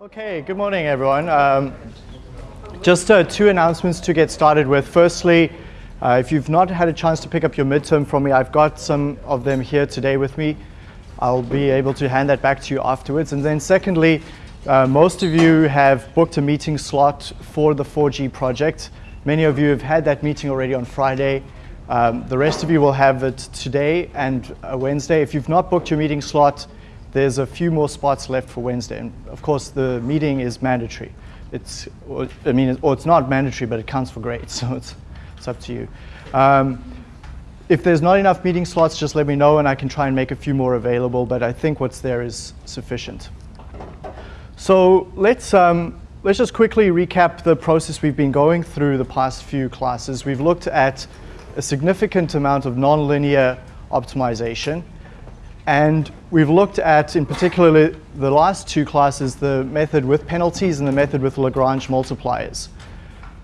Okay, good morning, everyone. Um, just uh, two announcements to get started with. Firstly, uh, if you've not had a chance to pick up your midterm from me, I've got some of them here today with me. I'll be able to hand that back to you afterwards. And then secondly, uh, most of you have booked a meeting slot for the 4G project. Many of you have had that meeting already on Friday. Um, the rest of you will have it today and uh, Wednesday. If you've not booked your meeting slot, there's a few more spots left for Wednesday. And of course, the meeting is mandatory. It's, I mean, or it's not mandatory, but it counts for grades, so it's, it's up to you. Um, if there's not enough meeting slots, just let me know and I can try and make a few more available, but I think what's there is sufficient. So let's, um, let's just quickly recap the process we've been going through the past few classes. We've looked at a significant amount of nonlinear optimization. And we've looked at, in particular, the last two classes, the method with penalties and the method with Lagrange multipliers.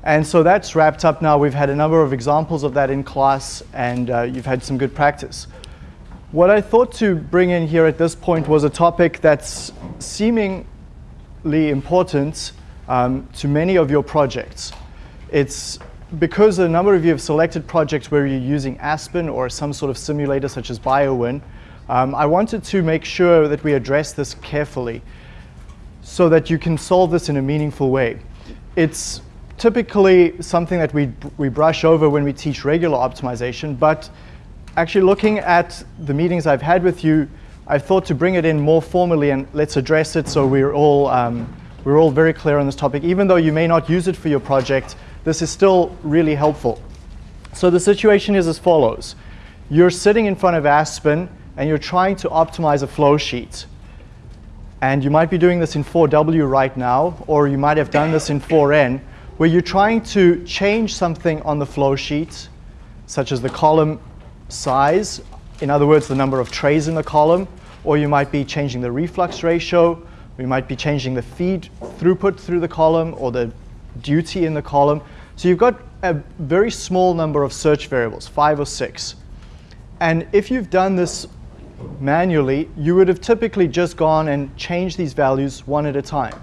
And so that's wrapped up now. We've had a number of examples of that in class, and uh, you've had some good practice. What I thought to bring in here at this point was a topic that's seemingly important um, to many of your projects. It's because a number of you have selected projects where you're using Aspen or some sort of simulator such as BioWin, um, I wanted to make sure that we address this carefully so that you can solve this in a meaningful way. It's typically something that we, we brush over when we teach regular optimization, but actually looking at the meetings I've had with you, I thought to bring it in more formally and let's address it so we're all, um, we're all very clear on this topic. Even though you may not use it for your project, this is still really helpful. So the situation is as follows. You're sitting in front of Aspen, and you're trying to optimize a flow sheet. And you might be doing this in 4W right now, or you might have done this in 4N, where you're trying to change something on the flow sheet, such as the column size, in other words, the number of trays in the column, or you might be changing the reflux ratio, we might be changing the feed throughput through the column or the duty in the column. So you've got a very small number of search variables, five or six. And if you've done this manually, you would have typically just gone and changed these values one at a time.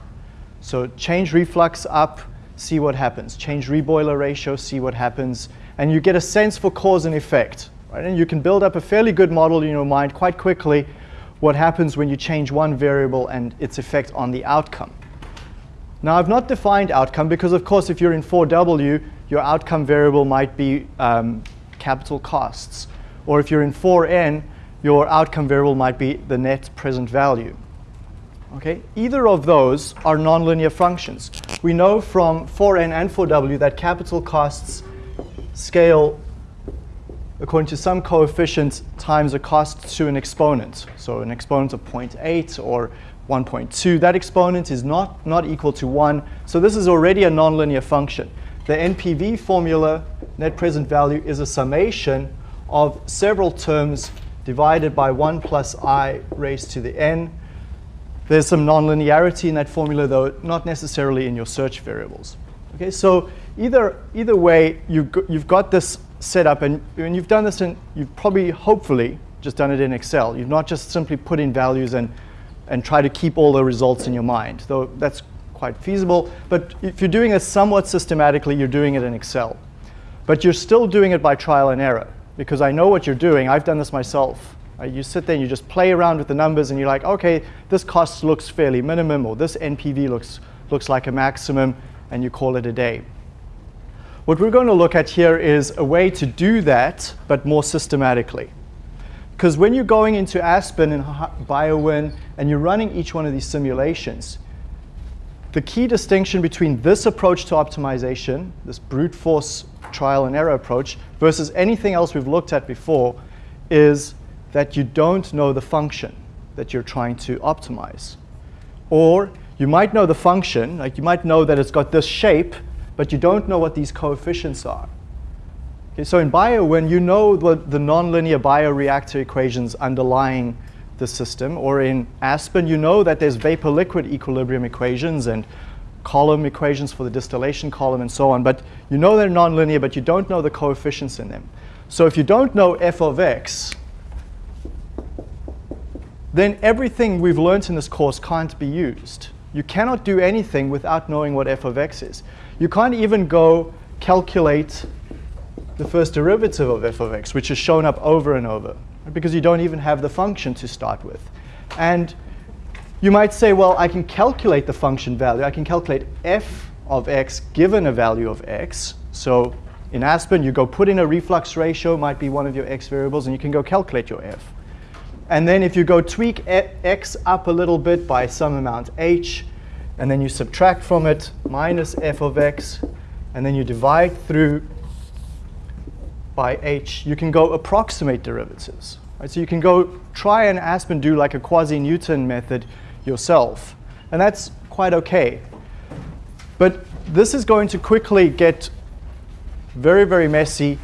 So change reflux up, see what happens. Change reboiler ratio, see what happens. And you get a sense for cause and effect. Right? And you can build up a fairly good model in your mind quite quickly what happens when you change one variable and its effect on the outcome. Now, I've not defined outcome because, of course, if you're in 4W, your outcome variable might be um, capital costs. Or if you're in 4N, your outcome variable might be the net present value. Okay? Either of those are nonlinear functions. We know from 4n and 4w that capital costs scale according to some coefficient times a cost to an exponent. So an exponent of 0.8 or 1.2. That exponent is not, not equal to 1. So this is already a nonlinear function. The NPV formula, net present value, is a summation of several terms divided by 1 plus i raised to the n. There's some nonlinearity in that formula, though not necessarily in your search variables. Okay, so either, either way, you've, you've got this set up, and, and you've done this and you've probably, hopefully, just done it in Excel. You've not just simply put in values and, and try to keep all the results in your mind, though that's quite feasible. But if you're doing it somewhat systematically, you're doing it in Excel. But you're still doing it by trial and error because I know what you're doing. I've done this myself. Uh, you sit there and you just play around with the numbers and you're like, okay, this cost looks fairly minimum or this NPV looks, looks like a maximum and you call it a day. What we're going to look at here is a way to do that, but more systematically. Because when you're going into Aspen and BioWin and you're running each one of these simulations, the key distinction between this approach to optimization, this brute force trial and error approach, versus anything else we've looked at before, is that you don't know the function that you're trying to optimize. Or you might know the function, like you might know that it's got this shape, but you don't know what these coefficients are. Okay, so in bio, when you know the, the nonlinear bioreactor equations underlying the system, or in Aspen, you know that there's vapor-liquid equilibrium equations and column equations for the distillation column and so on, but you know they're nonlinear, but you don't know the coefficients in them. So if you don't know f of x, then everything we've learned in this course can't be used. you cannot do anything without knowing what f of x is. You can't even go calculate the first derivative of f of x, which is shown up over and over, because you don't even have the function to start with. And you might say, well, I can calculate the function value. I can calculate f of x given a value of x. So in Aspen, you go put in a reflux ratio, might be one of your x variables, and you can go calculate your f. And then if you go tweak x up a little bit by some amount h, and then you subtract from it minus f of x, and then you divide through by h, you can go approximate derivatives. Right? So you can go try and Aspen do like a quasi-Newton method yourself. And that's quite OK. But this is going to quickly get very, very messy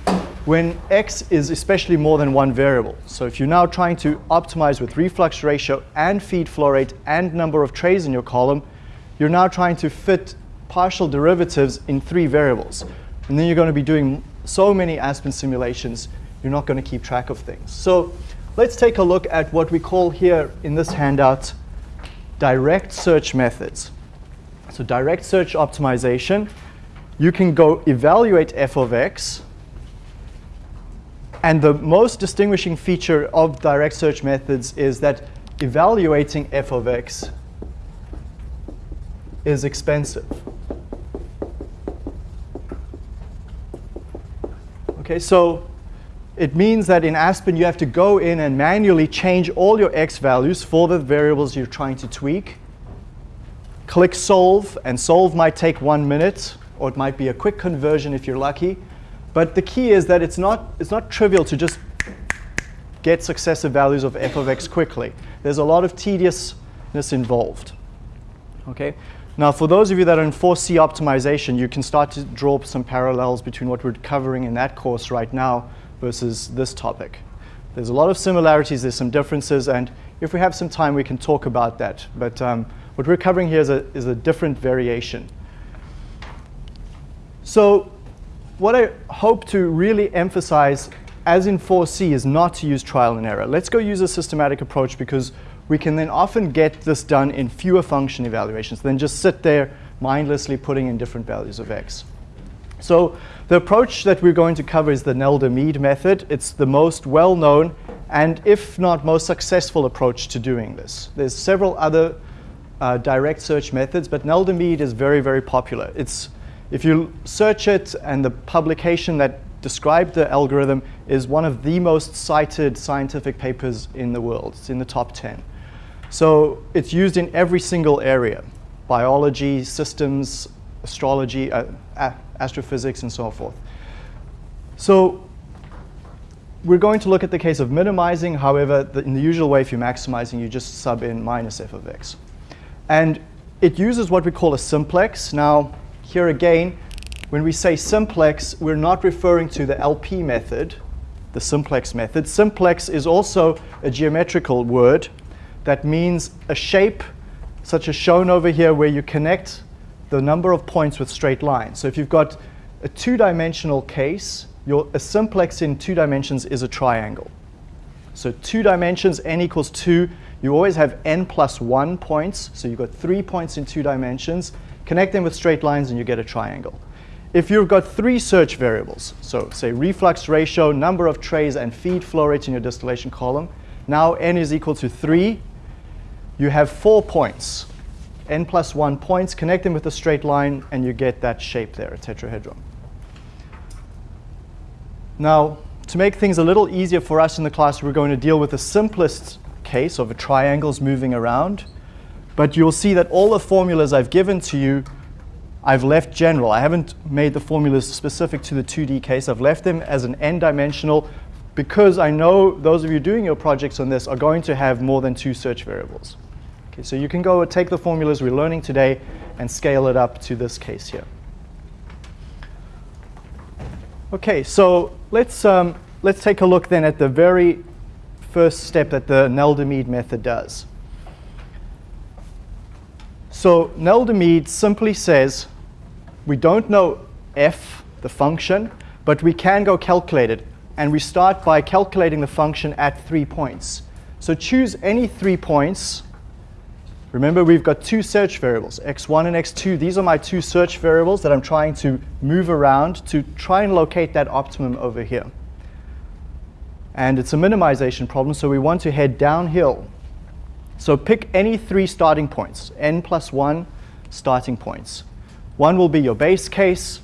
when x is especially more than one variable. So if you're now trying to optimize with reflux ratio and feed flow rate and number of trays in your column, you're now trying to fit partial derivatives in three variables. And then you're going to be doing so many Aspen simulations, you're not going to keep track of things. So let's take a look at what we call here in this handout direct search methods. So direct search optimization, you can go evaluate f of x. And the most distinguishing feature of direct search methods is that evaluating f of x is expensive. Okay, so it means that in Aspen you have to go in and manually change all your x values for the variables you're trying to tweak. Click solve, and solve might take one minute, or it might be a quick conversion if you're lucky. But the key is that it's not, it's not trivial to just get successive values of f of x quickly. There's a lot of tediousness involved. Okay? Now, for those of you that are in 4C optimization, you can start to draw some parallels between what we're covering in that course right now versus this topic. There's a lot of similarities, there's some differences, and if we have some time, we can talk about that. But um, what we're covering here is a, is a different variation. So what I hope to really emphasize, as in 4C, is not to use trial and error. Let's go use a systematic approach because we can then often get this done in fewer function evaluations than just sit there mindlessly putting in different values of x. So the approach that we're going to cover is the Nelder-Mead method. It's the most well-known and if not most successful approach to doing this. There's several other uh, direct search methods, but Nelder-Mead is very, very popular. It's, if you search it and the publication that described the algorithm is one of the most cited scientific papers in the world. It's in the top 10. So it's used in every single area, biology, systems, astrology, uh, astrophysics, and so forth. So we're going to look at the case of minimizing. However, the, in the usual way, if you're maximizing, you just sub in minus f of x. And it uses what we call a simplex. Now, here again, when we say simplex, we're not referring to the LP method, the simplex method. Simplex is also a geometrical word that means a shape such as shown over here where you connect the number of points with straight lines. So if you've got a two-dimensional case, your, a simplex in two dimensions is a triangle. So two dimensions, n equals 2, you always have n plus 1 points. So you've got three points in two dimensions. Connect them with straight lines and you get a triangle. If you've got three search variables, so say reflux ratio, number of trays, and feed flow rate in your distillation column, now n is equal to 3, you have four points, n plus 1 points, connect them with a straight line, and you get that shape there, a tetrahedron. Now, to make things a little easier for us in the class, we're going to deal with the simplest case of a triangles moving around. But you'll see that all the formulas I've given to you, I've left general. I haven't made the formulas specific to the 2D case. I've left them as an n-dimensional because I know those of you doing your projects on this are going to have more than two search variables. Okay, so you can go take the formulas we're learning today and scale it up to this case here. Okay, so let's, um, let's take a look then at the very first step that the Nelder-Mead method does. So Nelder-Mead simply says we don't know f, the function, but we can go calculate it. And we start by calculating the function at three points. So choose any three points Remember, we've got two search variables, x1 and x2. These are my two search variables that I'm trying to move around to try and locate that optimum over here. And it's a minimization problem, so we want to head downhill. So pick any three starting points, n plus 1 starting points. One will be your base case,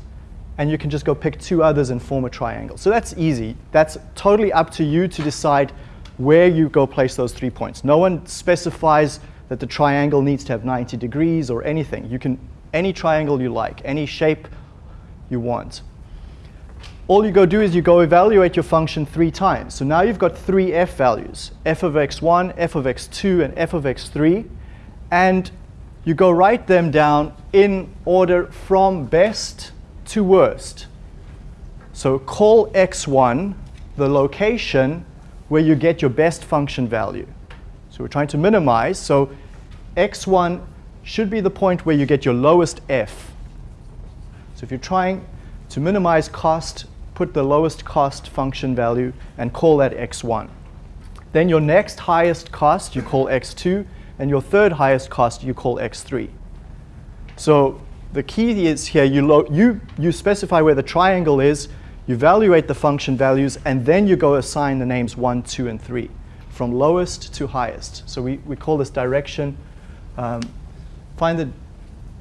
and you can just go pick two others and form a triangle. So that's easy. That's totally up to you to decide where you go place those three points. No one specifies that the triangle needs to have 90 degrees or anything. You can, any triangle you like, any shape you want. All you go do is you go evaluate your function three times. So now you've got three f values, f of x1, f of x2, and f of x3. And you go write them down in order from best to worst. So call x1 the location where you get your best function value. So we're trying to minimize. So x1 should be the point where you get your lowest f. So if you're trying to minimize cost, put the lowest cost function value and call that x1. Then your next highest cost you call x2, and your third highest cost you call x3. So the key is here, you, you, you specify where the triangle is, you evaluate the function values, and then you go assign the names 1, 2, and 3 from lowest to highest. So we, we call this direction, um, find the,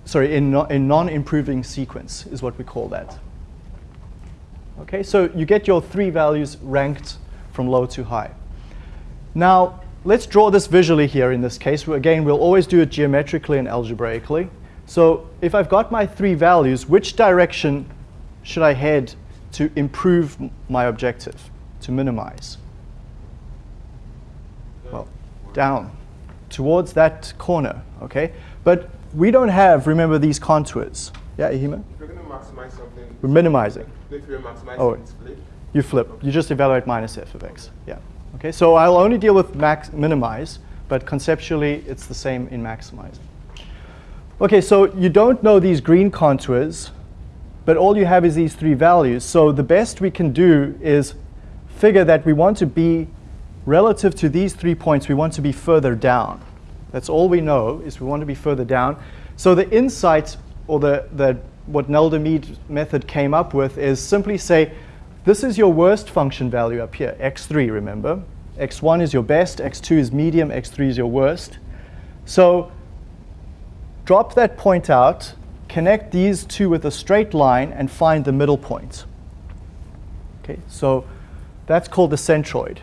sorry, in, no, in non-improving sequence is what we call that. Okay, so you get your three values ranked from low to high. Now, let's draw this visually here in this case. Again, we'll always do it geometrically and algebraically. So if I've got my three values, which direction should I head to improve my objective, to minimize? Down towards that corner, okay? But we don't have, remember, these contours. Yeah, Ihima? If you're going to maximize something, we're minimizing. If you're maximizing, oh, flip. You flip. You just evaluate minus f of x. Yeah. Okay, so I'll only deal with max minimize, but conceptually it's the same in maximizing. Okay, so you don't know these green contours, but all you have is these three values. So the best we can do is figure that we want to be relative to these three points, we want to be further down. That's all we know, is we want to be further down. So the insight, or the, the, what Nelder-Mead method came up with is simply say, this is your worst function value up here, x3, remember? x1 is your best, x2 is medium, x3 is your worst. So drop that point out, connect these two with a straight line, and find the middle point. Okay, so that's called the centroid.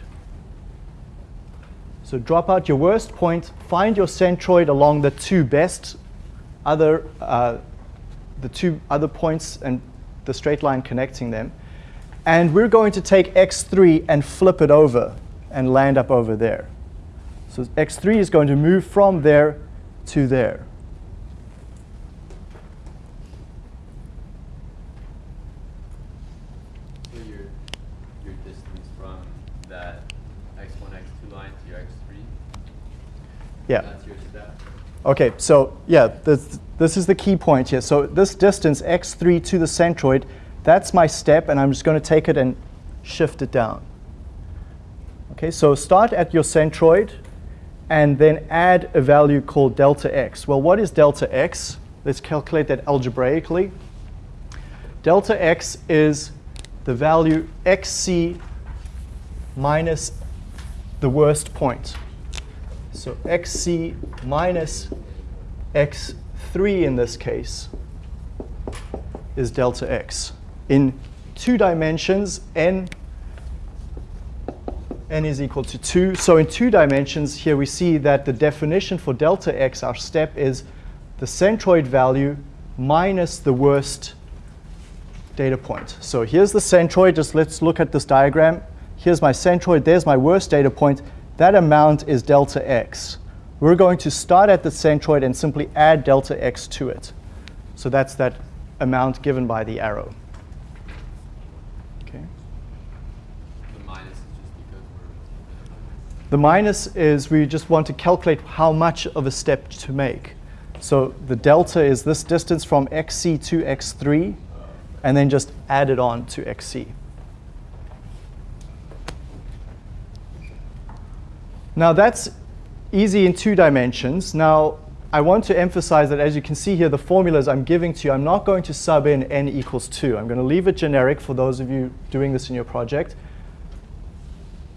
So drop out your worst point, find your centroid along the two best other, uh, the two other points and the straight line connecting them. And we're going to take x3 and flip it over and land up over there. So x3 is going to move from there to there. Okay, so yeah, this, this is the key point here. So this distance, x3 to the centroid, that's my step, and I'm just going to take it and shift it down. Okay, so start at your centroid, and then add a value called delta x. Well, what is delta x? Let's calculate that algebraically. Delta x is the value xc minus the worst point. So xc minus x3 in this case is delta x. In two dimensions, n, n is equal to 2. So in two dimensions, here we see that the definition for delta x, our step, is the centroid value minus the worst data point. So here's the centroid. Just let's look at this diagram. Here's my centroid. There's my worst data point. That amount is delta x. We're going to start at the centroid and simply add delta x to it. So that's that amount given by the arrow. Okay. The minus is just because we're The minus is we just want to calculate how much of a step to make. So the delta is this distance from xc to x3, and then just add it on to xc. Now that's easy in two dimensions. Now I want to emphasize that as you can see here, the formulas I'm giving to you, I'm not going to sub in n equals 2. I'm going to leave it generic for those of you doing this in your project.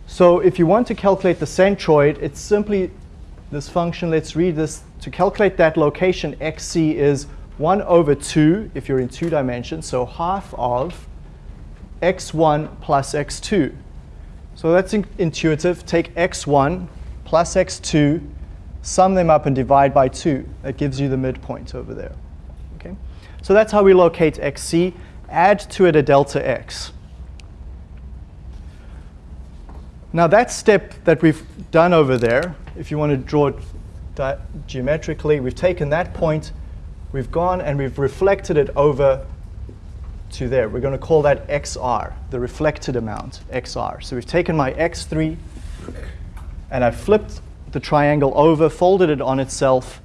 So if you want to calculate the centroid, it's simply this function. Let's read this. To calculate that location, xc is 1 over 2 if you're in two dimensions, so half of x1 plus x2. So that's in intuitive. Take x1 plus x2, sum them up and divide by 2. That gives you the midpoint over there. Okay? So that's how we locate xc. Add to it a delta x. Now that step that we've done over there, if you want to draw it geometrically, we've taken that point, we've gone and we've reflected it over to there. We're going to call that xr, the reflected amount, xr. So we've taken my x3 and I've flipped the triangle over, folded it on itself.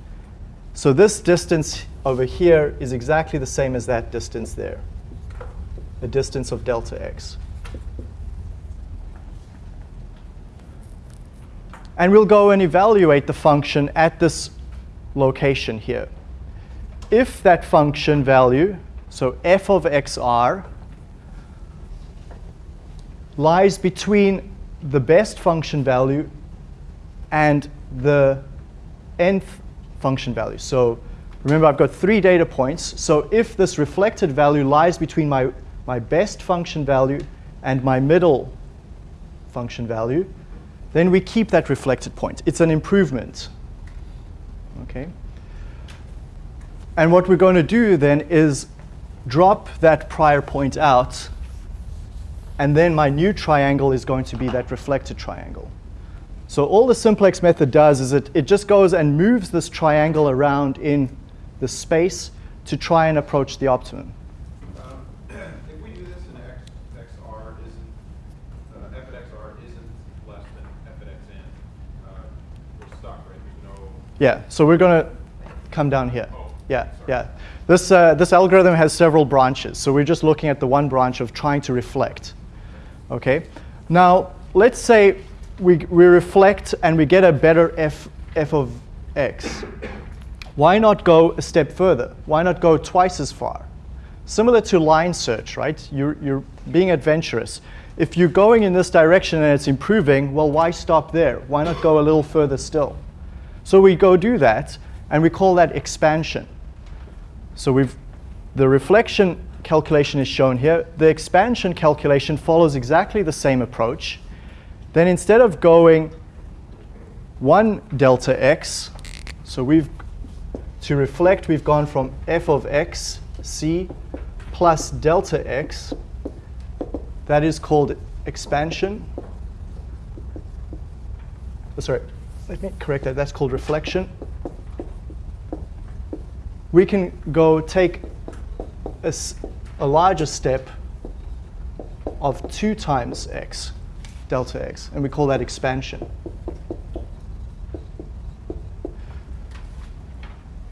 So this distance over here is exactly the same as that distance there, the distance of delta x. And we'll go and evaluate the function at this location here. If that function value, so f of xr, lies between the best function value and the nth function value. So remember, I've got three data points. So if this reflected value lies between my, my best function value and my middle function value, then we keep that reflected point. It's an improvement. Okay. And what we're going to do then is drop that prior point out, and then my new triangle is going to be that reflected triangle. So all the simplex method does is it, it just goes and moves this triangle around in the space to try and approach the optimum. Um, if we do this x, xr isn't, uh, f at xr isn't less than f at xn, uh, we're stuck, right? There's no, Yeah, so we're going to come down here. Oh, Yeah, sorry. yeah. This, uh, this algorithm has several branches, so we're just looking at the one branch of trying to reflect. Okay? Now, let's say we, we reflect and we get a better f, f of x. Why not go a step further? Why not go twice as far? Similar to line search, right? You're, you're being adventurous. If you're going in this direction and it's improving, well, why stop there? Why not go a little further still? So we go do that, and we call that expansion. So we've, the reflection calculation is shown here. The expansion calculation follows exactly the same approach. Then instead of going 1 delta x, so we've, to reflect, we've gone from f of x, c, plus delta x. That is called expansion. Oh, sorry, let me correct that. That's called reflection. We can go take a larger step of 2 times x, delta x, and we call that expansion.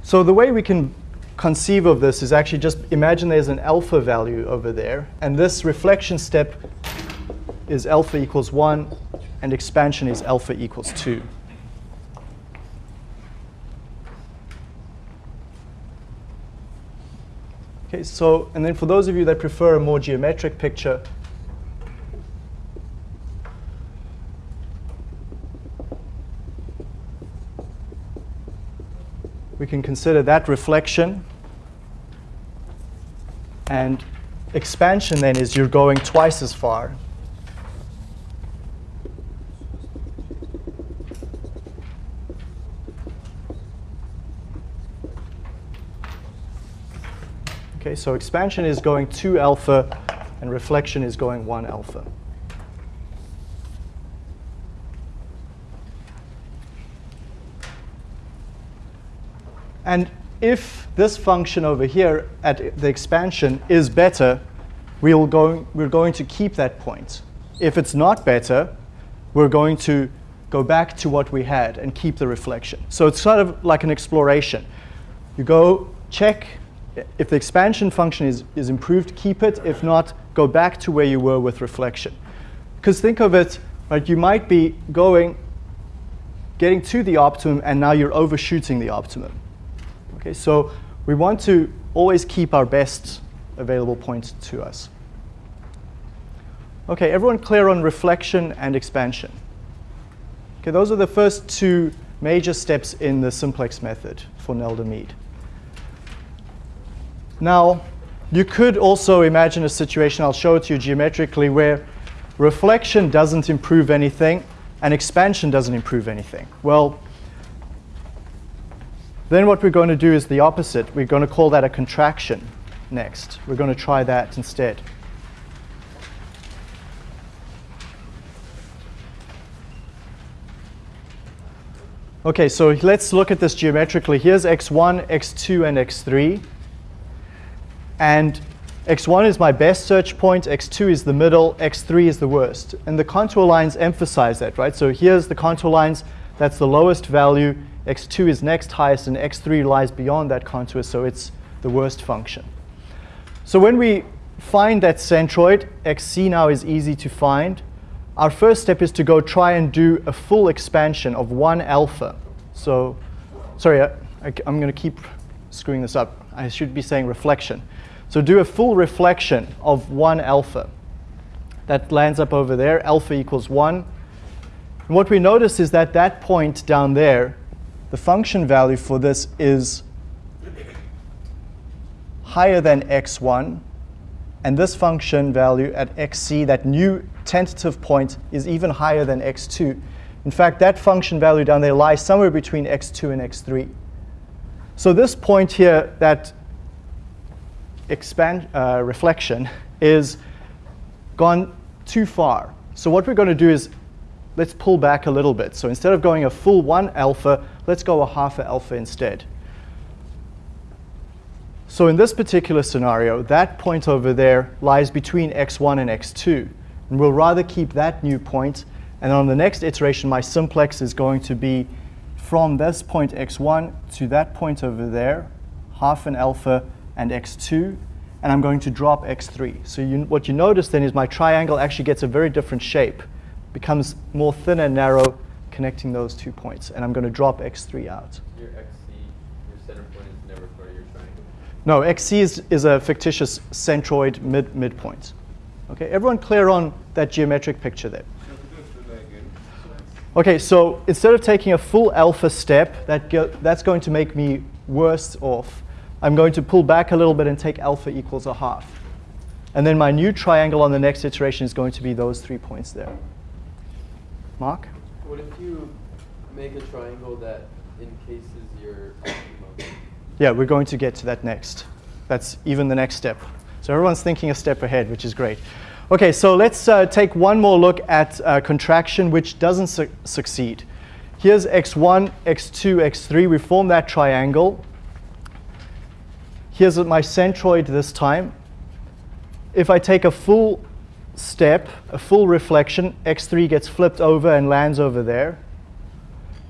So the way we can conceive of this is actually just imagine there's an alpha value over there, and this reflection step is alpha equals 1, and expansion is alpha equals 2. Okay, so, and then for those of you that prefer a more geometric picture, we can consider that reflection. And expansion then is you're going twice as far. Okay, so expansion is going 2 alpha, and reflection is going 1 alpha. And if this function over here at the expansion is better, we'll go, we're going to keep that point. If it's not better, we're going to go back to what we had and keep the reflection. So it's sort of like an exploration. You go check if the expansion function is, is improved, keep it. If not, go back to where you were with reflection. Because think of it, right, you might be going, getting to the optimum, and now you're overshooting the optimum. Okay, so we want to always keep our best available point to us. Okay, everyone clear on reflection and expansion? Okay, those are the first two major steps in the simplex method for Nelder-Mead. Now, you could also imagine a situation, I'll show it to you geometrically, where reflection doesn't improve anything and expansion doesn't improve anything. Well, then what we're going to do is the opposite. We're going to call that a contraction next. We're going to try that instead. Okay, so let's look at this geometrically. Here's x1, x2, and x3. And x1 is my best search point, x2 is the middle, x3 is the worst. And the contour lines emphasize that, right? So here's the contour lines, that's the lowest value, x2 is next highest, and x3 lies beyond that contour, so it's the worst function. So when we find that centroid, xc now is easy to find. Our first step is to go try and do a full expansion of 1 alpha. So, sorry, I, am going to keep screwing this up. I should be saying reflection. So do a full reflection of 1 alpha. That lands up over there, alpha equals 1. And what we notice is that that point down there, the function value for this is higher than x1, and this function value at xc, that new tentative point, is even higher than x2. In fact, that function value down there lies somewhere between x2 and x3. So this point here, that expand, uh, reflection, is gone too far. So what we're going to do is let's pull back a little bit. So instead of going a full 1 alpha, let's go a half a alpha instead. So in this particular scenario, that point over there lies between x1 and x2. And we'll rather keep that new point. And on the next iteration, my simplex is going to be from this point x1 to that point over there, half an alpha and x2. And I'm going to drop x3. So you, what you notice then is my triangle actually gets a very different shape. becomes more thin and narrow, connecting those two points. And I'm going to drop x3 out. Your XC, your center point is never part of your triangle. No, XC is, is a fictitious centroid mid midpoint. Okay, everyone clear on that geometric picture there? Okay, so instead of taking a full alpha step, that go, that's going to make me worse off. I'm going to pull back a little bit and take alpha equals a half. And then my new triangle on the next iteration is going to be those three points there. Mark? What if you make a triangle that encases your optimum? Yeah, we're going to get to that next. That's even the next step. So everyone's thinking a step ahead, which is great. Okay, so let's uh, take one more look at uh, contraction, which doesn't su succeed. Here's x1, x2, x3. We form that triangle. Here's my centroid this time. If I take a full step, a full reflection, x3 gets flipped over and lands over there.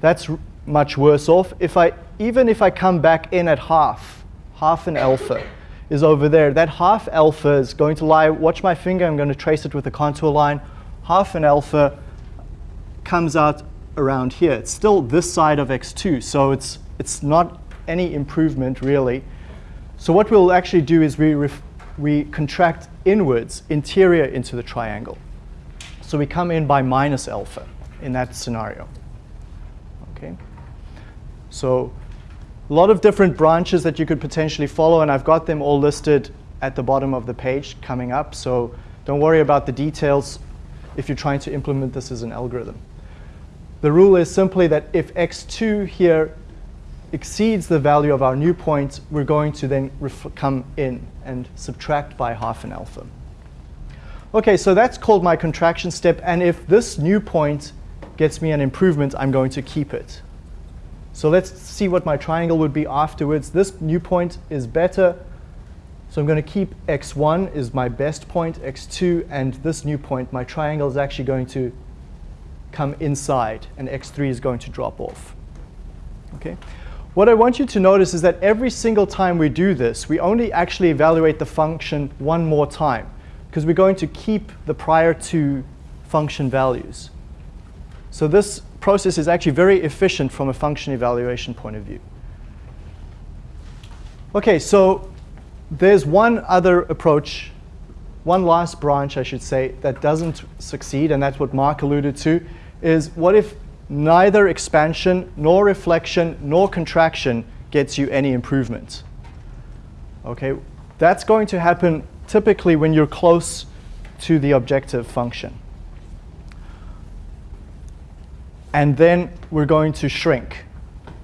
That's much worse off. If I, even if I come back in at half, half an alpha, is over there. That half alpha is going to lie, watch my finger, I'm going to trace it with a contour line. Half an alpha comes out around here. It's still this side of x2, so it's, it's not any improvement really. So what we'll actually do is we, we contract inwards, interior into the triangle. So we come in by minus alpha in that scenario. Okay. So a lot of different branches that you could potentially follow, and I've got them all listed at the bottom of the page coming up. So don't worry about the details if you're trying to implement this as an algorithm. The rule is simply that if x2 here exceeds the value of our new point, we're going to then come in and subtract by half an alpha. OK, so that's called my contraction step. And if this new point gets me an improvement, I'm going to keep it. So let's see what my triangle would be afterwards. This new point is better. So I'm going to keep x1 is my best point, x2, and this new point, my triangle is actually going to come inside, and x3 is going to drop off. Okay. What I want you to notice is that every single time we do this, we only actually evaluate the function one more time, because we're going to keep the prior two function values. So this process is actually very efficient from a function evaluation point of view. Okay, so there's one other approach, one last branch, I should say, that doesn't succeed, and that's what Mark alluded to, is what if neither expansion, nor reflection, nor contraction gets you any improvement? Okay, that's going to happen typically when you're close to the objective function. And then we're going to shrink.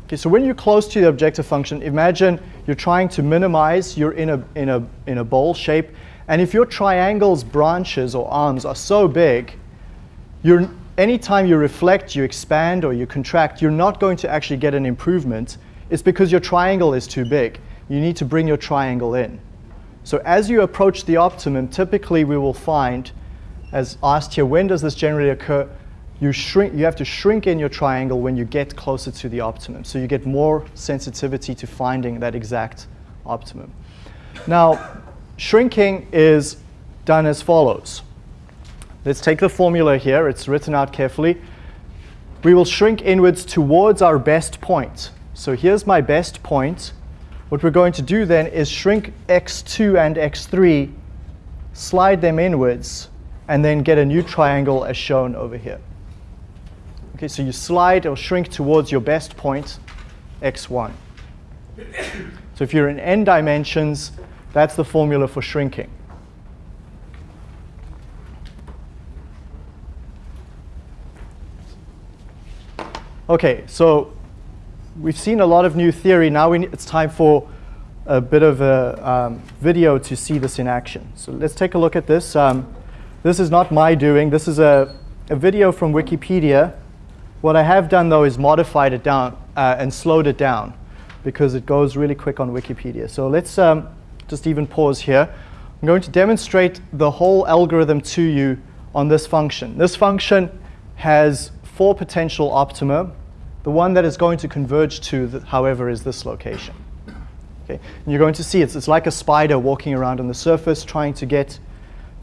Okay, so when you're close to the objective function, imagine you're trying to minimize, you're in a, in a, in a bowl shape, and if your triangle's branches or arms are so big, you're, anytime you reflect, you expand, or you contract, you're not going to actually get an improvement. It's because your triangle is too big. You need to bring your triangle in. So as you approach the optimum, typically we will find, as asked here, when does this generally occur? You, shrink, you have to shrink in your triangle when you get closer to the optimum. So you get more sensitivity to finding that exact optimum. Now, shrinking is done as follows. Let's take the formula here. It's written out carefully. We will shrink inwards towards our best point. So here's my best point. What we're going to do then is shrink x2 and x3, slide them inwards, and then get a new triangle as shown over here. Okay, so you slide or shrink towards your best point, x1. So if you're in n dimensions, that's the formula for shrinking. Okay, so we've seen a lot of new theory. Now it's time for a bit of a um, video to see this in action. So let's take a look at this. Um, this is not my doing. This is a, a video from Wikipedia what I have done though is modified it down uh, and slowed it down because it goes really quick on Wikipedia. So let's um, just even pause here. I'm going to demonstrate the whole algorithm to you on this function. This function has four potential optima. The one that is going to converge to, the, however, is this location. Okay? And you're going to see it's, it's like a spider walking around on the surface trying to get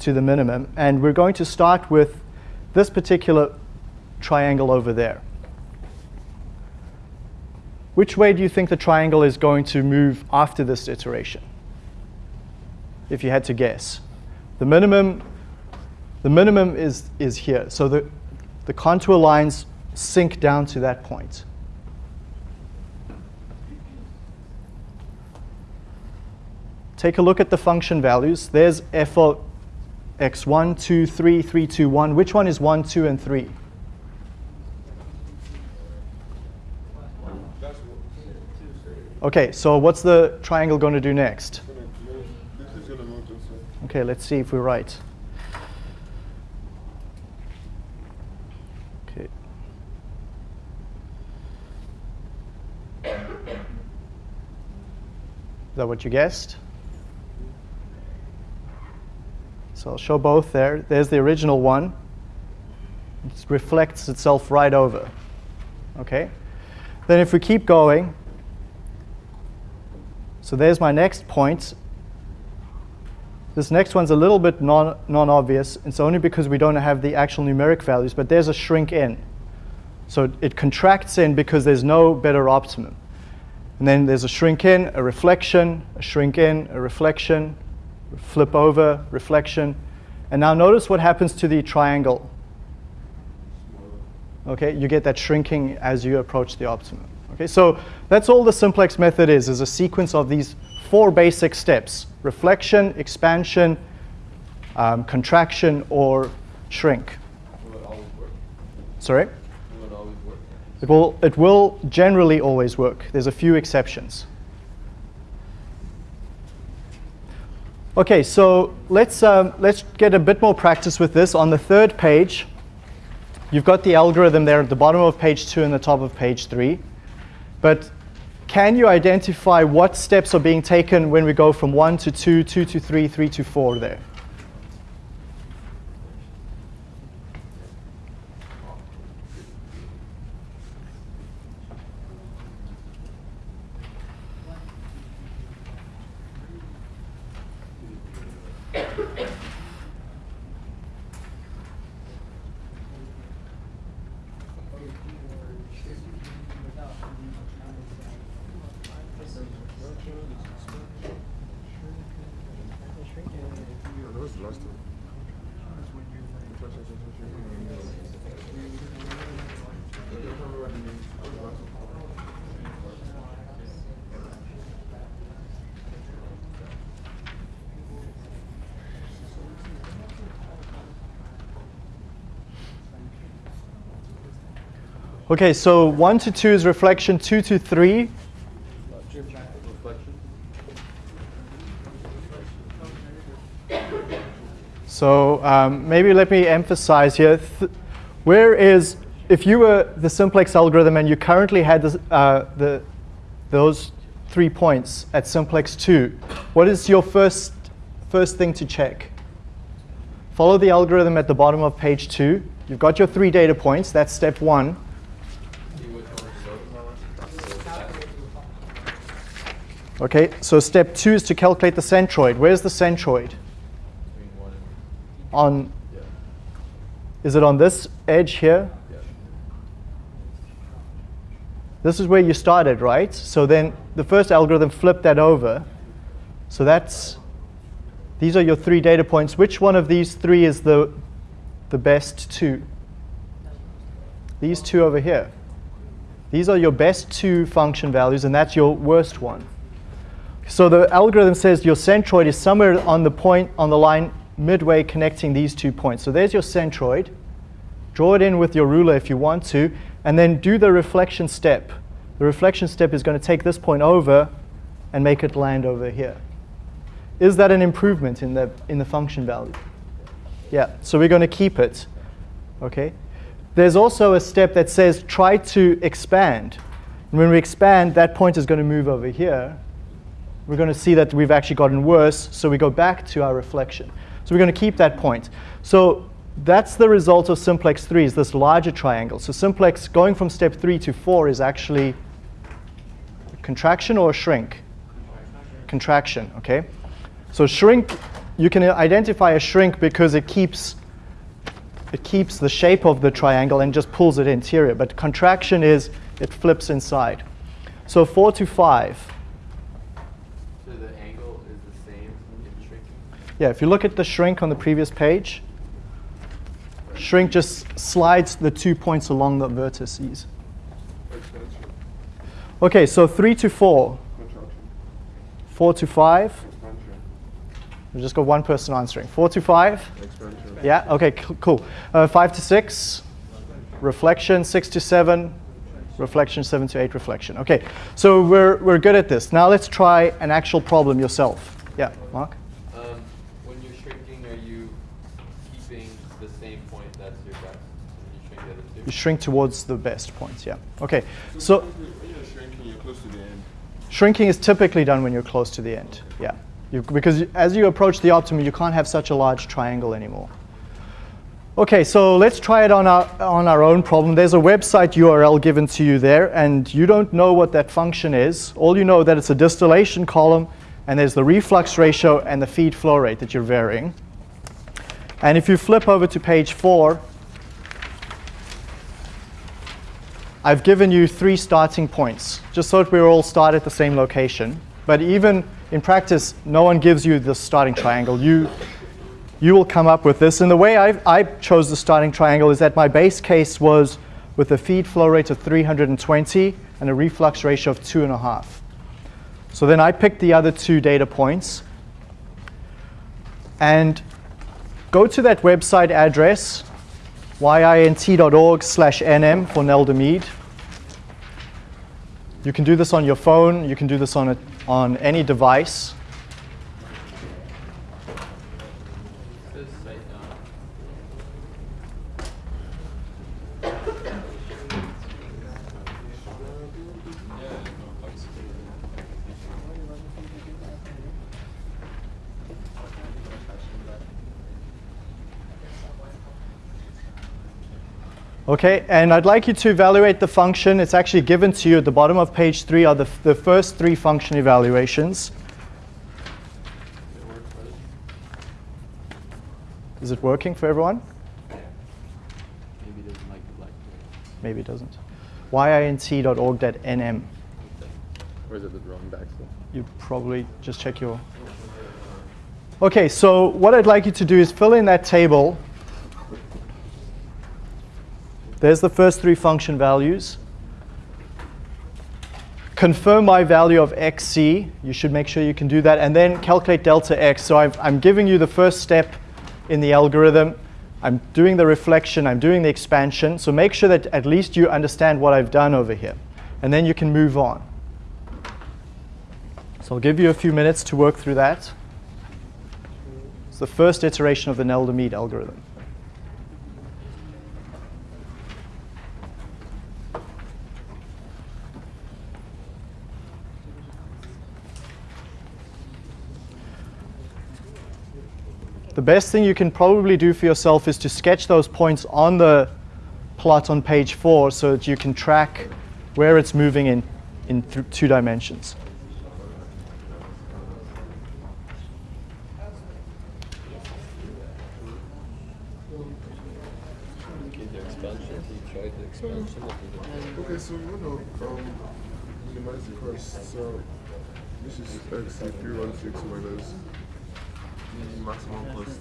to the minimum. And we're going to start with this particular triangle over there. Which way do you think the triangle is going to move after this iteration? If you had to guess. The minimum, the minimum is, is here. So the, the contour lines sink down to that point. Take a look at the function values. There's f of x1, 2, 3, 3, 2, 1. Which one is 1, 2, and 3? Okay, so what's the triangle going to do next? Okay, let's see if we're right. That what you guessed? So I'll show both there. There's the original one. It reflects itself right over. Okay? Then if we keep going, so there's my next point. This next one's a little bit non, non-obvious. It's only because we don't have the actual numeric values, but there's a shrink in. So it contracts in because there's no better optimum. And then there's a shrink in, a reflection, a shrink in, a reflection, flip over, reflection. And now notice what happens to the triangle. Okay, you get that shrinking as you approach the optimum. Okay, so that's all the simplex method is, is a sequence of these four basic steps, reflection, expansion, um, contraction, or shrink. Will it always work? Sorry? Will it always work? It will, it will generally always work. There's a few exceptions. Okay, so let's, um, let's get a bit more practice with this. On the third page, you've got the algorithm there at the bottom of page two and the top of page three. But can you identify what steps are being taken when we go from 1 to 2, 2 to 3, 3 to 4 there? Okay, so 1 to 2 is reflection, 2 to 3. So um, maybe let me emphasize here. Where is, if you were the simplex algorithm and you currently had this, uh, the, those three points at simplex 2, what is your first, first thing to check? Follow the algorithm at the bottom of page 2. You've got your three data points. That's step 1. See which one is goes. Okay, so step 2 is to calculate the centroid. Where's the centroid? On, is it on this edge here? This is where you started, right? So then the first algorithm flipped that over. So that's, these are your three data points. Which one of these three is the, the best two? These two over here. These are your best two function values, and that's your worst one. So the algorithm says your centroid is somewhere on the point, on the line midway connecting these two points. So there's your centroid. Draw it in with your ruler if you want to, and then do the reflection step. The reflection step is going to take this point over and make it land over here. Is that an improvement in the, in the function value? Yeah, so we're going to keep it. Okay. There's also a step that says try to expand. And when we expand, that point is going to move over here. We're going to see that we've actually gotten worse, so we go back to our reflection. So we're going to keep that point. So that's the result of simplex 3, is this larger triangle. So simplex going from step 3 to 4 is actually contraction or shrink? Contraction, okay? So shrink, you can identify a shrink because it keeps it keeps the shape of the triangle and just pulls it interior. But contraction is it flips inside. So 4 to 5. So the angle is the same in shrinking. Yeah, if you look at the shrink on the previous page, shrink just slides the two points along the vertices. Okay, so 3 to 4. 4 to 5. We've just got one person answering. 4 to 5. Yeah, okay, cool. Uh, 5 to 6. Reflection. 6 to 7. Reflection. 7 to 8. Reflection. Okay, so we're, we're good at this. Now let's try an actual problem yourself. Yeah, Mark? Um, when you're shrinking, are you keeping the same point that's your best? When you shrink the other two? You shrink towards the best points, yeah. Okay, so When you're shrinking, you're close to the end. shrinking is typically done when you're close to the end, yeah. You, because as you approach the optimum, you can't have such a large triangle anymore. Okay, so let's try it on our, on our own problem. There's a website URL given to you there, and you don't know what that function is. All you know that it's a distillation column, and there's the reflux ratio and the feed flow rate that you're varying. And if you flip over to page four, I've given you three starting points, just so that we all start at the same location. But even in practice, no one gives you the starting triangle. You, you will come up with this. And the way I, I chose the starting triangle is that my base case was with a feed flow rate of 320 and a reflux ratio of 2.5. So then I picked the other two data points and go to that website address, yint.org slash nm for Nelder Mead. You can do this on your phone, you can do this on, a, on any device. This site down. Okay, and I'd like you to evaluate the function. It's actually given to you at the bottom of page three are the, the first three function evaluations. Does it work for this? Is it working for everyone? Maybe it doesn't like the black. Maybe it doesn't. yint.org.nm. Or is it the wrong backslash? You probably just check your. Okay, so what I'd like you to do is fill in that table. There's the first three function values. Confirm my value of xc. You should make sure you can do that. And then calculate delta x. So I've, I'm giving you the first step in the algorithm. I'm doing the reflection, I'm doing the expansion. So make sure that at least you understand what I've done over here. And then you can move on. So I'll give you a few minutes to work through that. It's the first iteration of the Nelder-Mead algorithm. Best thing you can probably do for yourself is to sketch those points on the plot on page four so that you can track where it's moving in, in two dimensions. Okay, the expansion, you tried the expansion of the Okay, so we want to um, minimize the cost. So this is x if you run 6 minus the maximum cost.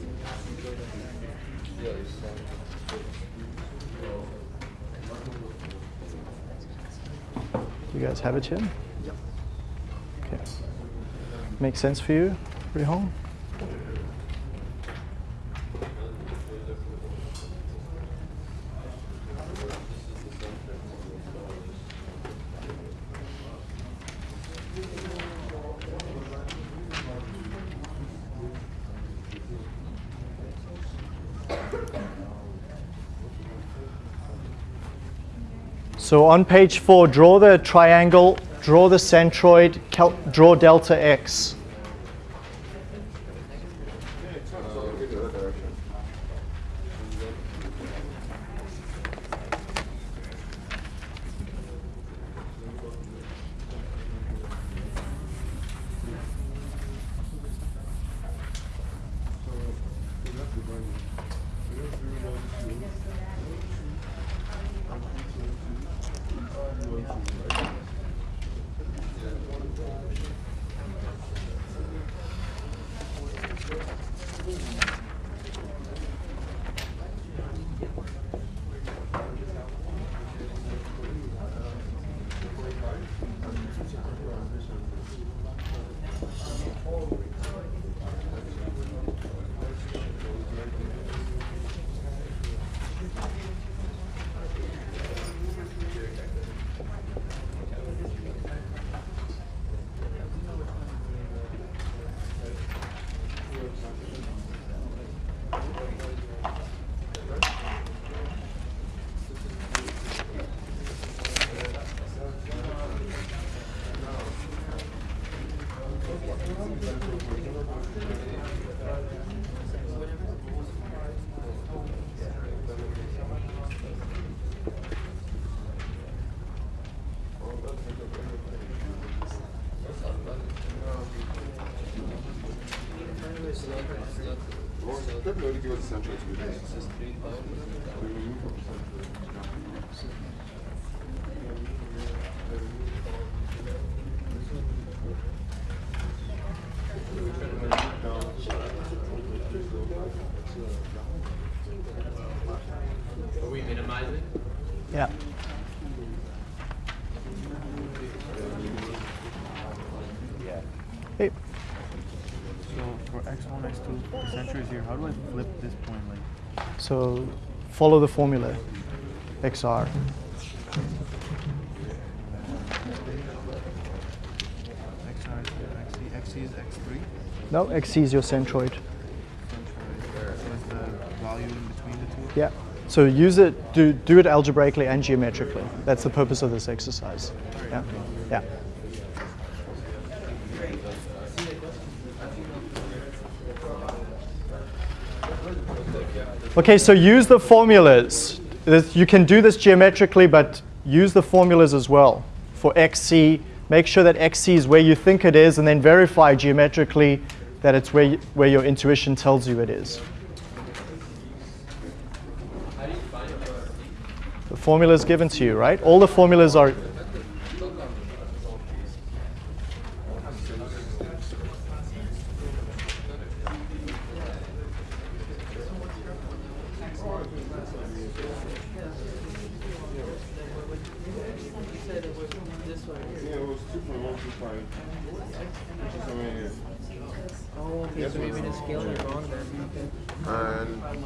Yeah, you saw. You guys have it here? Yep. Okay. Makes sense for you, Rihong? So on page four, draw the triangle, draw the centroid, draw delta x. How do I flip this point? Like, so follow the formula, XR. xr is here, xc, xc is x3. No, XC is your centroid. Center is, so the value in between the two? Yeah. So use it, do, do it algebraically and geometrically. That's the purpose of this exercise. Yeah. Yeah. Okay, so use the formulas. You can do this geometrically, but use the formulas as well for XC. Make sure that XC is where you think it is, and then verify geometrically that it's where, y- where your intuition tells you it is. You? The formula is given to you, right? All the formulas are. Yeah, it was 2.125. Which is somewhere here. Oh,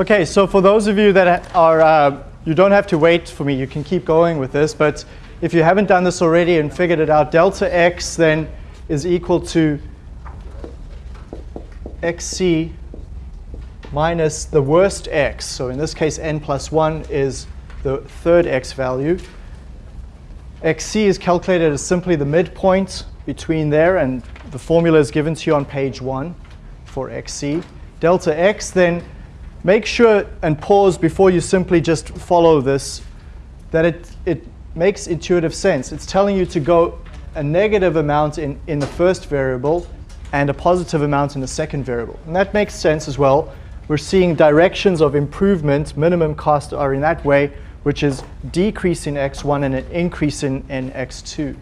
Okay, so for those of you that are, uh, you don't have to wait for me, you can keep going with this, but if you haven't done this already and figured it out, delta x then is equal to xc minus the worst x. So in this case, n plus 1 is the third x value. xc is calculated as simply the midpoint between there, and the formula is given to you on page 1 for xc. Delta x then make sure and pause before you simply just follow this, that it, it makes intuitive sense. It's telling you to go a negative amount in, in the first variable and a positive amount in the second variable. And that makes sense as well. We're seeing directions of improvement, minimum cost are in that way, which is decrease in x1 and an increase in, in x2.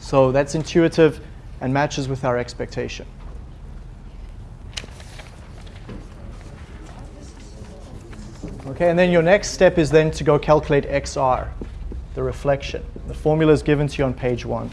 So that's intuitive and matches with our expectation. Okay, and then your next step is then to go calculate XR, the reflection. The formula is given to you on page one.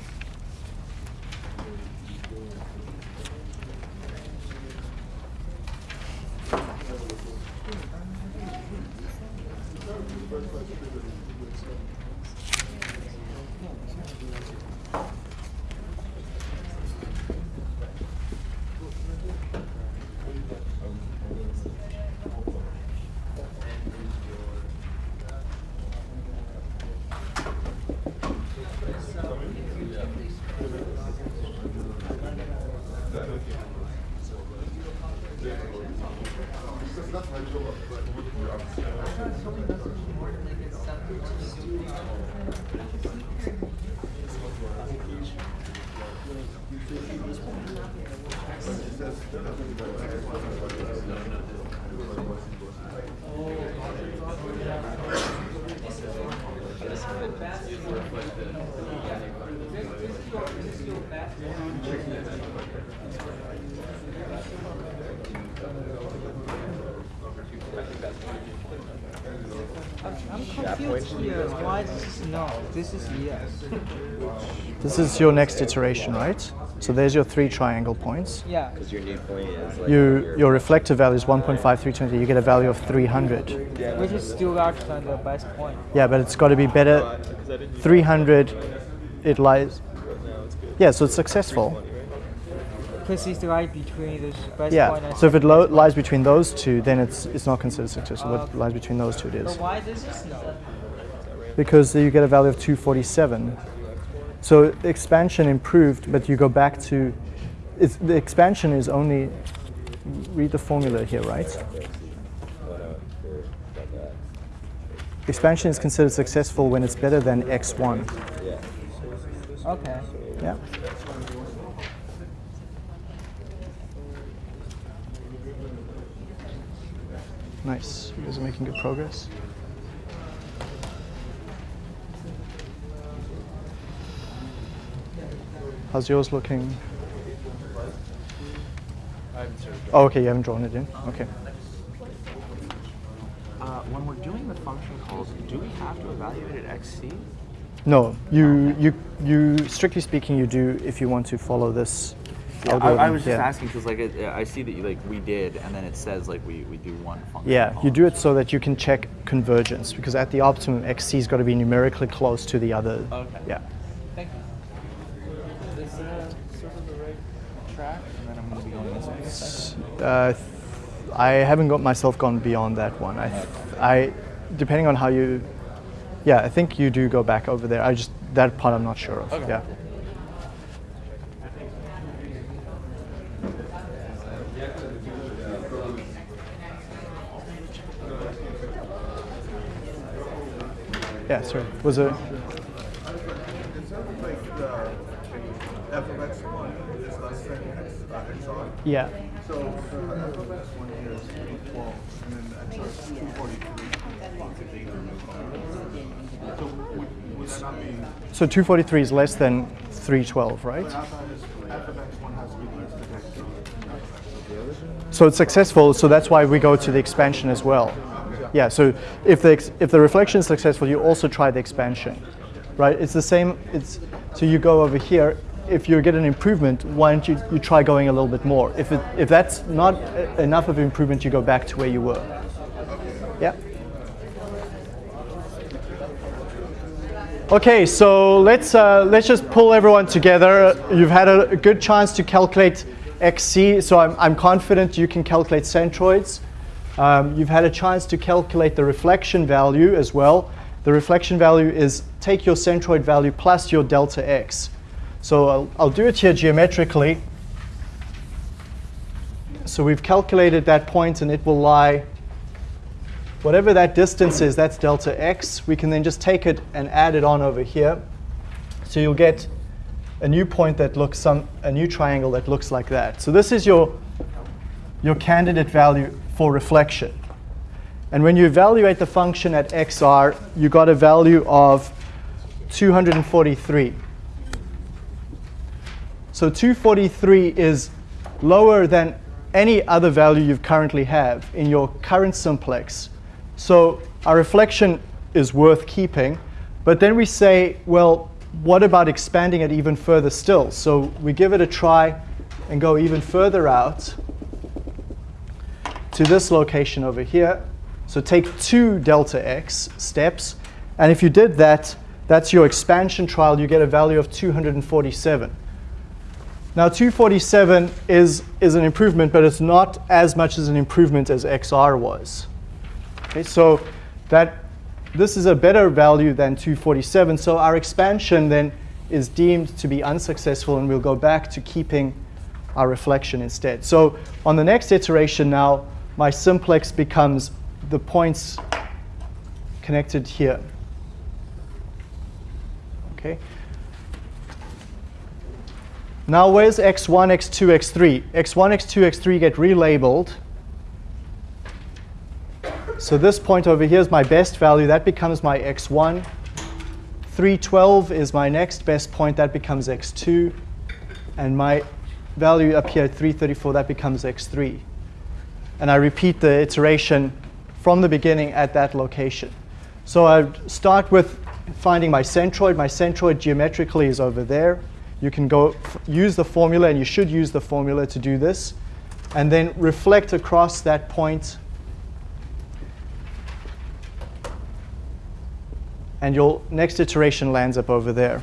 Confused here. Why this is no? This is yes. This is your next iteration, right? So there's your three triangle points. Yeah. Because your new point is like You, your reflective value is 1.5320. You get a value of 300. Which is still larger than the best point. Yeah, but it's got to be better. 300, it lies. Yeah, so it's successful. Because it's right between this best point Yeah, so if it lo- lies between those two, then it's, it's not considered successful. What lies between those two, it is. But why this is no? Because you get a value of 247. So expansion improved, but you go back to, it's, the expansion is only, read the formula here, right? expansion is considered successful when it's better than x1. Okay. Yeah. Nice. You guys are making good progress. How's yours looking? Oh, okay, you haven't drawn it in. Okay. Uh, when we're doing the function calls, do we have to evaluate at xc? No, you you you strictly speaking, you do if you want to follow this. I, I was just Yeah. asking because like it, I see that you, like we did, and then it says like we, we do one function. Yeah, you do it so that you can check convergence because at the optimum, xc's got to be numerically close to the other. Okay. Yeah. Thank you. Is this uh, sort of the right track? And then I'm going to be going this way. Uh, I haven't got myself gone beyond that one. I, I, depending on how you, yeah, I think you do go back over there. I just that part I'm not sure of. Okay. Yeah. Yeah, sorry. Was it? It sounded like the f of x1 is less than x, uh, xr. Yeah. So the f of x1 here is 12, and then is 243. So would, would that not be, So 243 is less than 312, right? I thought it's f of x1 has to be less than x2. So it's successful, so that's why we go to the expansion as well. Yeah, so if the, if the reflection is successful, you also try the expansion, right? It's the same, it's, so you go over here, if you get an improvement, why don't you, you try going a little bit more? If, it, if that's not enough of improvement, you go back to where you were. Yeah. Okay, so let's, uh, let's just pull everyone together. You've had a, a good chance to calculate XC, so I'm, I'm confident you can calculate centroids. Um, you've had a chance to calculate the reflection value as well. The reflection value is take your centroid value plus your delta x. So I'll, I'll do it here geometrically. So we've calculated that point and it will lie whatever that distance is, that's delta x. We can then just take it and add it on over here. So you'll get a new point that looks some, a new triangle that looks like that. So this is your, your candidate value for reflection. And when you evaluate the function at xr, you got a value of 243. So 243 is lower than any other value you currently have in your current simplex. So our reflection is worth keeping. But then we say, well, what about expanding it even further still? So we give it a try and go even further out to this location over here. So take two delta x steps. And if you did that, that's your expansion trial. You get a value of 247. Now 247 is, is an improvement, but it's not as much as an improvement as XR was. Okay, so that this is a better value than 247. So our expansion then is deemed to be unsuccessful, and we'll go back to keeping our reflection instead. So on the next iteration now, my simplex becomes the points connected here. Okay. Now where's x1, x2, x3? x1, x2, x3 get relabeled. So this point over here is my best value. That becomes my x1. 312 is my next best point. That becomes x2. And my value up here at 334, that becomes x3. And I repeat the iteration from the beginning at that location. So I start with finding my centroid. My centroid geometrically is over there. You can go use the formula, and you should use the formula to do this. And then reflect across that. And your next iteration lands up over there.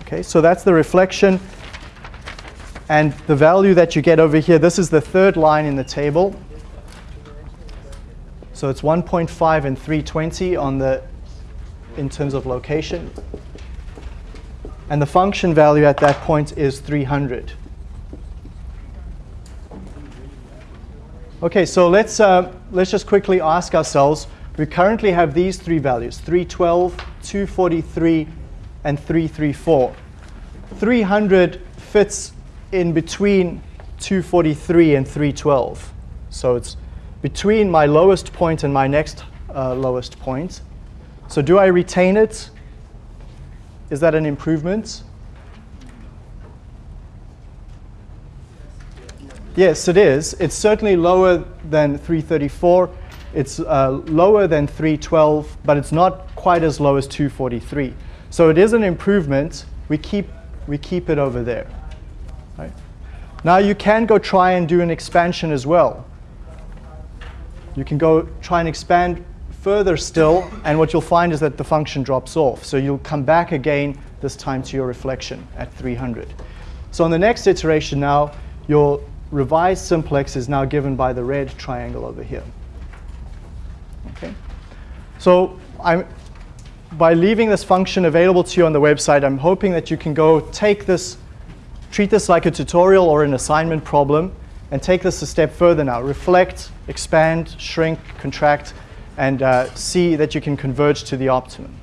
Okay, so that's the reflection. And the value that you get over here, this is the third line in the table. So it's 1.5 and 320 on the, in terms of location. And the function value at that point is 300. Okay, so let's, uh, let's just quickly ask ourselves, We currently have these three values, 312, 243, and 334. 300 fits in between 243 and 312. So it's between my lowest point and my next uh, lowest point. So do I retain it? Is that an improvement? Yes, it is. It's certainly lower than 334. It's uh, lower than 312, but it's not quite as low as 243. So it is an improvement. We keep, we keep it over there. Right? Now you can go try and do an expansion as well. You can go try and expand further still, and what you'll find is that the function drops off. So you'll come back again, this time to your reflection at 300. So on the next iteration now, your revised simplex is now given by the red triangle over here. Okay. So I'm, by leaving this function available to you on the website, I'm hoping that you can go take this, treat this like a tutorial or an assignment problem, and take this a step further now. Reflect, expand, shrink, contract, and uh, see that you can converge to the optimum.